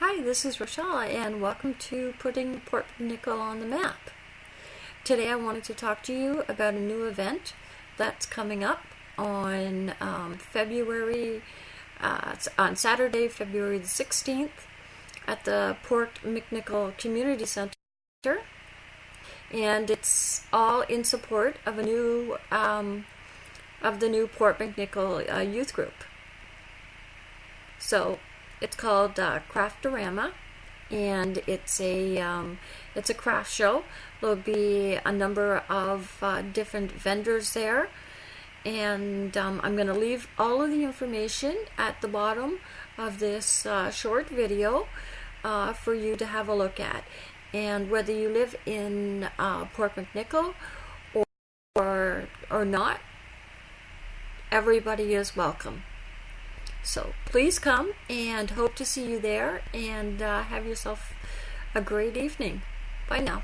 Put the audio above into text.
Hi, this is Rochelle, and welcome to Putting Port McNicoll on the Map. Today I wanted to talk to you about a new event that's coming up on um, February, uh, on Saturday, February the 16th at the Port McNicoll Community Center. And it's all in support of a new, um, of the new Port McNicoll uh, youth group. So it's called uh, Craftorama, and it's a um, it's a craft show. There'll be a number of uh, different vendors there, and um, I'm going to leave all of the information at the bottom of this uh, short video uh, for you to have a look at. And whether you live in uh, Port McNicoll or, or or not, everybody is welcome. So please come and hope to see you there and uh, have yourself a great evening. Bye now.